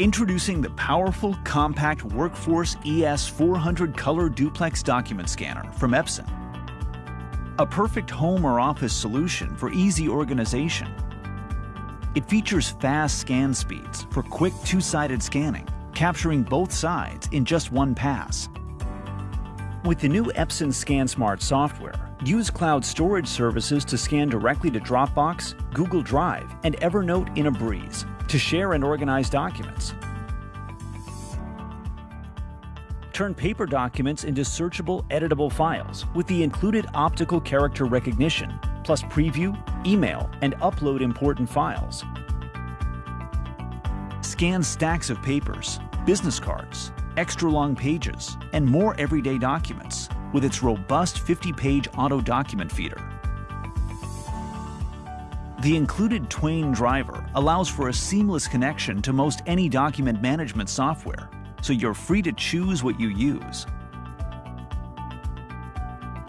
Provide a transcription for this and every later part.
Introducing the powerful, compact Workforce ES400 Color Duplex Document Scanner from Epson. A perfect home or office solution for easy organization. It features fast scan speeds for quick two-sided scanning, capturing both sides in just one pass. With the new Epson ScanSmart software, use cloud storage services to scan directly to Dropbox, Google Drive, and Evernote in a breeze to share and organize documents. Turn paper documents into searchable, editable files with the included optical character recognition, plus preview, email, and upload important files. Scan stacks of papers, business cards, extra long pages, and more everyday documents with its robust 50-page auto document feeder. The included Twain driver allows for a seamless connection to most any document management software, so you're free to choose what you use.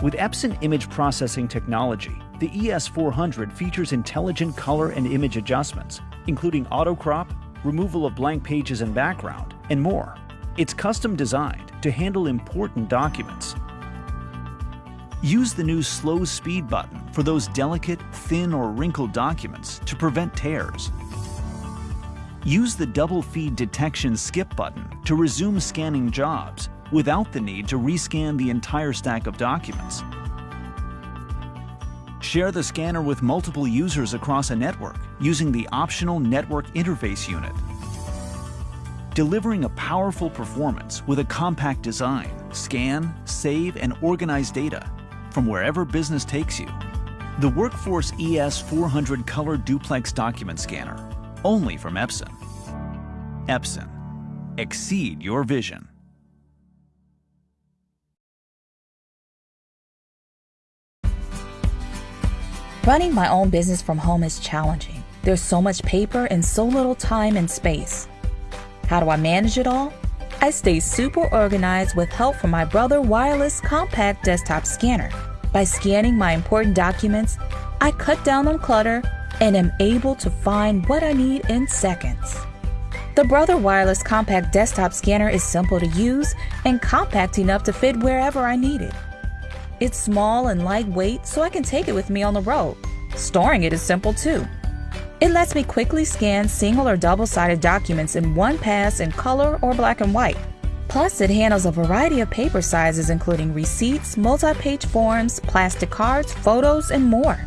With Epson image processing technology, the ES400 features intelligent color and image adjustments, including auto crop, removal of blank pages and background, and more. It's custom designed to handle important documents Use the new slow speed button for those delicate, thin or wrinkled documents to prevent tears. Use the double feed detection skip button to resume scanning jobs without the need to rescan the entire stack of documents. Share the scanner with multiple users across a network using the optional Network Interface Unit. Delivering a powerful performance with a compact design, scan, save, and organize data from wherever business takes you. The Workforce ES400 Color Duplex Document Scanner, only from Epson. Epson. Exceed your vision. Running my own business from home is challenging. There's so much paper and so little time and space. How do I manage it all? I stay super organized with help from my Brother Wireless Compact Desktop Scanner. By scanning my important documents, I cut down on clutter and am able to find what I need in seconds. The Brother Wireless Compact Desktop Scanner is simple to use and compact enough to fit wherever I need it. It's small and lightweight, so I can take it with me on the road. Storing it is simple too. It lets me quickly scan single or double sided documents in one pass in color or black and white. Plus, it handles a variety of paper sizes, including receipts, multi page forms, plastic cards, photos, and more.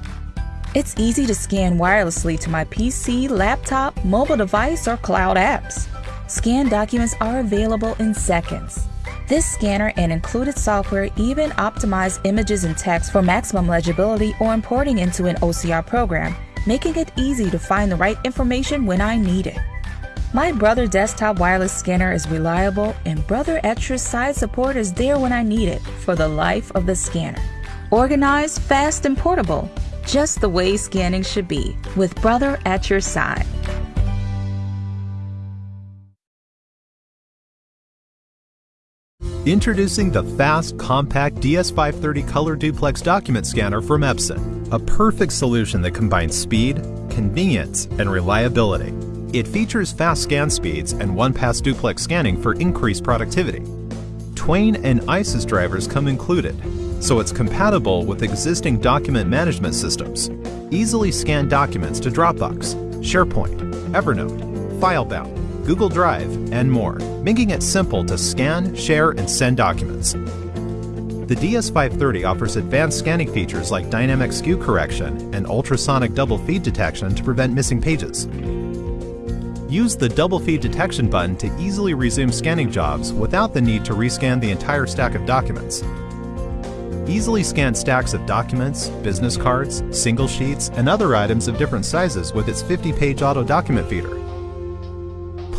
It's easy to scan wirelessly to my PC, laptop, mobile device, or cloud apps. Scanned documents are available in seconds. This scanner and included software even optimize images and text for maximum legibility or importing into an OCR program making it easy to find the right information when I need it. My Brother desktop wireless scanner is reliable, and Brother at your side support is there when I need it for the life of the scanner. Organized, fast, and portable, just the way scanning should be, with Brother at your side. Introducing the fast, compact DS530 Color Duplex Document Scanner from Epson, a perfect solution that combines speed, convenience, and reliability. It features fast scan speeds and one-pass duplex scanning for increased productivity. Twain and ISIS drivers come included, so it's compatible with existing document management systems. Easily scan documents to Dropbox, SharePoint, Evernote, FileBound, Google Drive, and more, making it simple to scan, share, and send documents. The DS530 offers advanced scanning features like dynamic skew correction and ultrasonic double feed detection to prevent missing pages. Use the double feed detection button to easily resume scanning jobs without the need to rescan the entire stack of documents. Easily scan stacks of documents, business cards, single sheets, and other items of different sizes with its 50-page auto document feeder.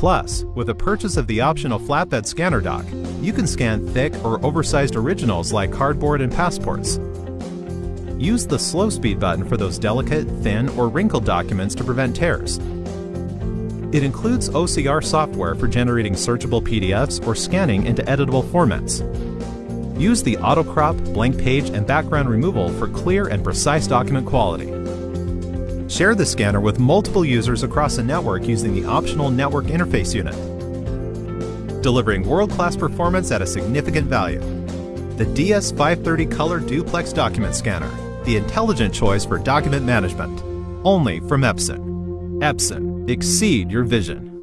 Plus, with the purchase of the optional flatbed scanner dock, you can scan thick or oversized originals like cardboard and passports. Use the slow speed button for those delicate, thin, or wrinkled documents to prevent tears. It includes OCR software for generating searchable PDFs or scanning into editable formats. Use the auto crop, blank page, and background removal for clear and precise document quality. Share the scanner with multiple users across the network using the optional Network Interface Unit. delivering world-class performance at a significant value. The DS530 Color Duplex Document Scanner, the intelligent choice for document management. Only from Epson. Epson, exceed your vision.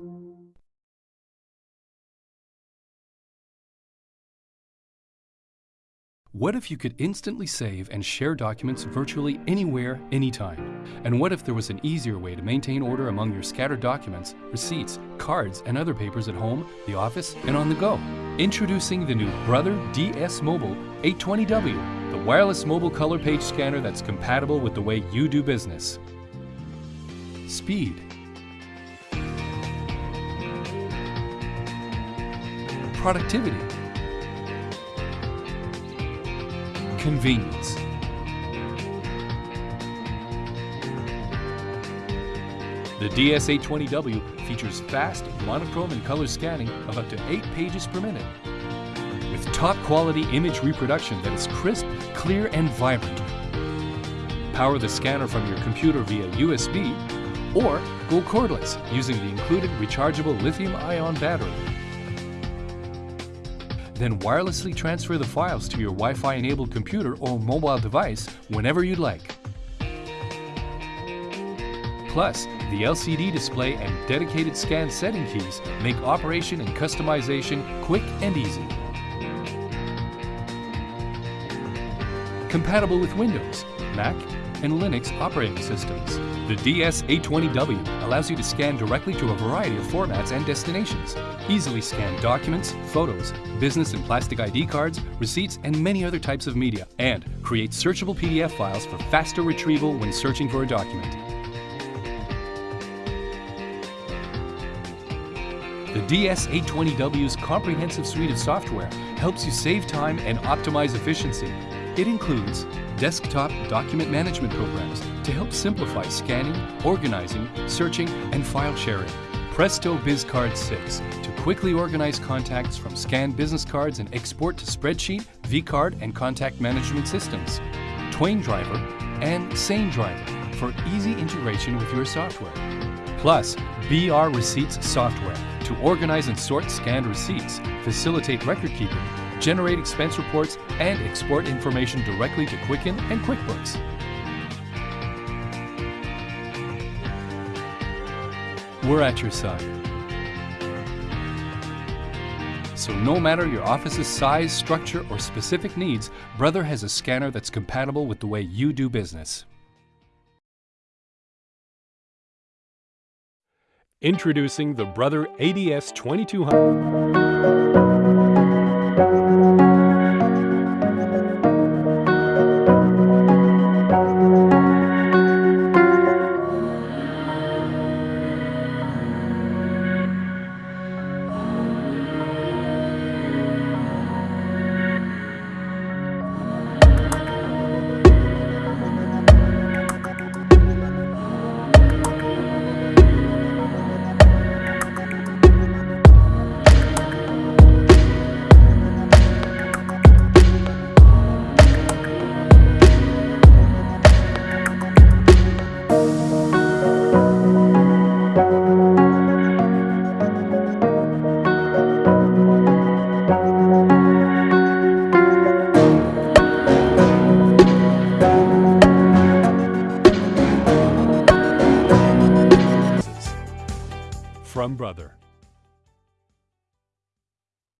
What if you could instantly save and share documents virtually anywhere, anytime? And what if there was an easier way to maintain order among your scattered documents, receipts, cards, and other papers at home, the office, and on the go? Introducing the new Brother DS Mobile 820W, the wireless mobile color page scanner that's compatible with the way you do business. Speed. Productivity. Convenience. The DS820W features fast, monochrome and color scanning of up to 8 pages per minute. With top quality image reproduction that is crisp, clear, and vibrant. Power the scanner from your computer via USB or go cordless using the included rechargeable lithium-ion battery then wirelessly transfer the files to your Wi-Fi enabled computer or mobile device whenever you'd like. Plus, the LCD display and dedicated scan setting keys make operation and customization quick and easy. Compatible with Windows, Mac, and Linux operating systems. The DS820W allows you to scan directly to a variety of formats and destinations. Easily scan documents, photos, business and plastic ID cards, receipts, and many other types of media. And create searchable PDF files for faster retrieval when searching for a document. The DS820W's comprehensive suite of software helps you save time and optimize efficiency. It includes desktop document management programs to help simplify scanning, organizing, searching, and file sharing. Presto BizCard 6 to quickly organize contacts from scanned business cards and export to spreadsheet, vCard, and contact management systems. Twain Driver and Sane Driver for easy integration with your software. Plus, BR Receipts software to organize and sort scanned receipts, facilitate record keeping, generate expense reports, and export information directly to Quicken and QuickBooks. We're at your side. So no matter your office's size, structure, or specific needs, Brother has a scanner that's compatible with the way you do business. Introducing the Brother ADS 2200.